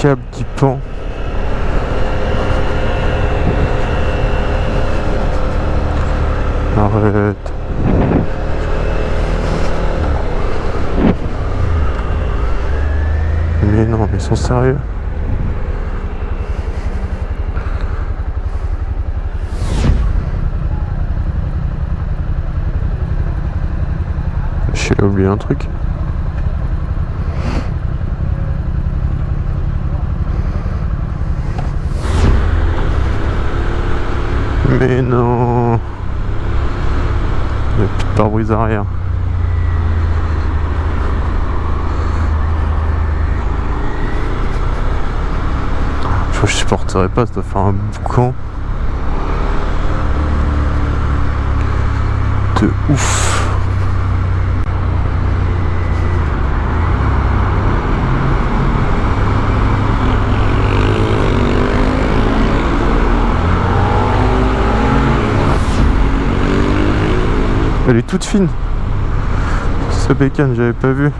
câble qui pend. Arrête. Mais non, mais ils sont sérieux. J'ai oublié un truc. Mais non Il n'y a plus de pare-brise arrière. Je supporterais pas, ça doit faire un boucan. De ouf. Elle est toute fine. Ce bécane, j'avais pas vu.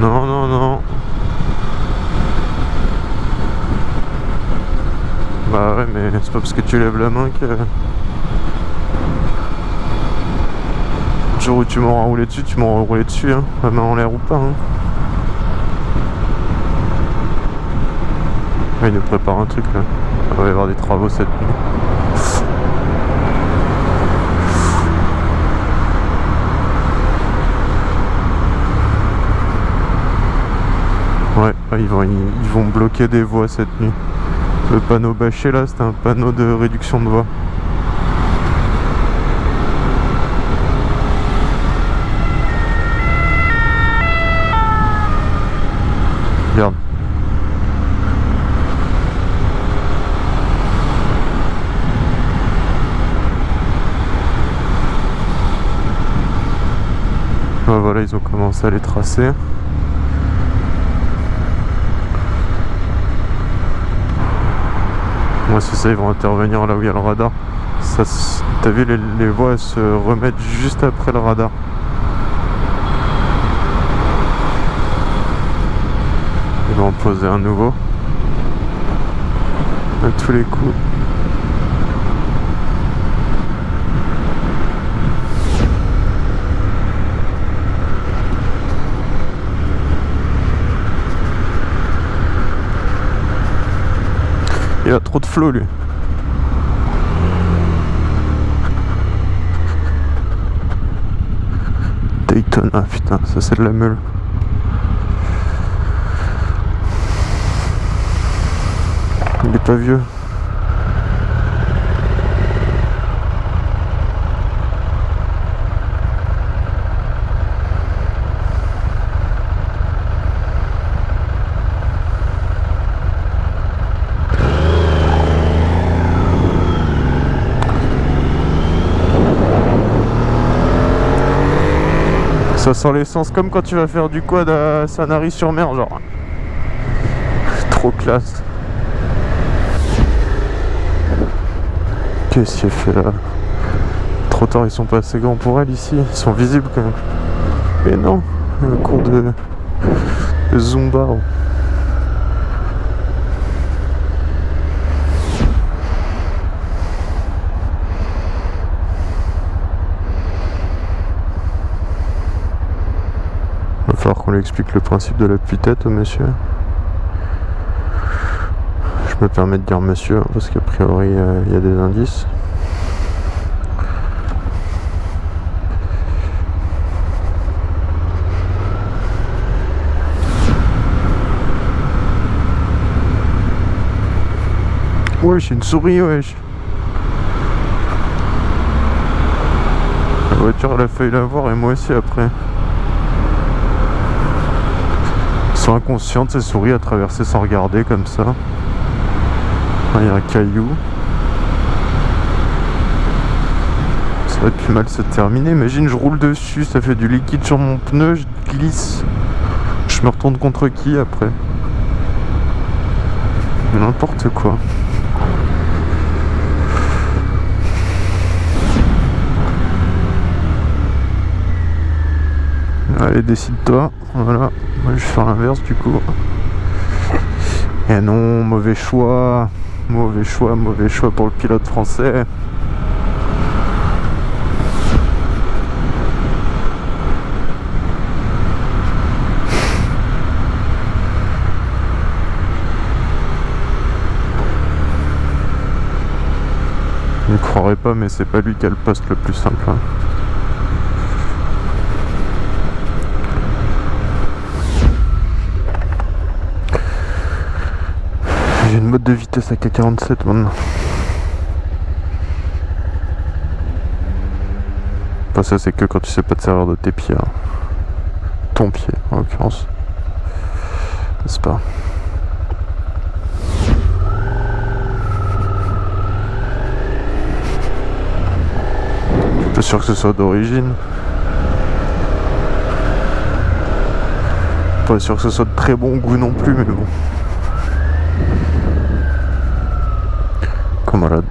Non, non, non. Bah ouais, mais c'est pas parce que tu lèves la main que... jour où tu m'auras roulé dessus, tu m'auras roulé dessus, hein. La main en l'air ou pas, hein. Ah, il nous prépare un truc là. Il va y avoir des travaux cette nuit. Ouais, ils vont, bloquer des voies cette nuit. Le panneau bâché là, c'est un panneau de réduction de voies. Voilà, ils ont commencé à les tracer. Moi c'est ça, ils vont intervenir là où il y a le radar. Ça, T'as vu, les, les voies se remettent juste après le radar. Ils vont en poser un nouveau. À tous les coups. A trop de flow lui. Dayton, ah putain, ça c'est de la meule. Il est pas vieux. Ça sent l'essence comme quand tu vas faire du quad à Sanary-sur-Mer, genre. Trop classe. Qu'est-ce qu'il fait là? Trop tard, ils sont pas assez grands pour elle ici. Ils sont visibles quand même. Mais non, un cours de, de Zumba. Va explique le principe de la tête au monsieur. Je me permets de dire monsieur hein, parce qu'a priori euh, il y a des indices. Wesh, une souris, wesh. La voiture, elle a failli la voir et moi aussi après. Ils sont inconscientes, ces souris, à traverser sans regarder comme ça. Ah, il y a un caillou. Ça va plus mal se terminer. Imagine, je roule dessus, ça fait du liquide sur mon pneu, je glisse. Je me retourne contre qui après? N'importe quoi. Allez, décide-toi. Voilà. Moi, je vais faire l'inverse du coup. Et non, mauvais choix. Mauvais choix, mauvais choix pour le pilote français. Je ne croirais pas, mais c'est pas lui qui a le poste le plus simple. hein. J'ai une de vitesse à K47 maintenant. Enfin, ça, c'est que quand tu sais pas te servir de tes pieds. hein. Ton pied, en l'occurrence. N'est-ce pas? Pas sûr que ce soit d'origine. Pas sûr que ce soit de très bon goût non plus, mais bon. Camarade.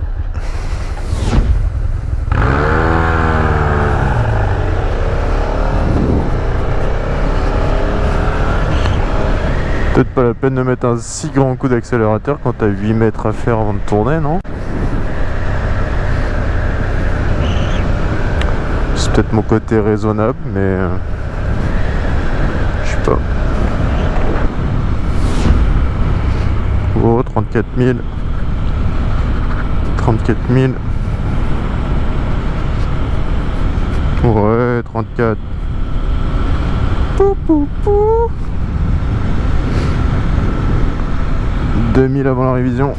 Peut-être pas la peine de mettre un si grand coup d'accélérateur quand t'as 8 mètres à faire avant de tourner, non C'est peut-être mon côté raisonnable, mais... euh, Je sais pas. Oh, 34 000. 34 000. Ouais, 34. Pou, pou, pou. 2000 avant la révision.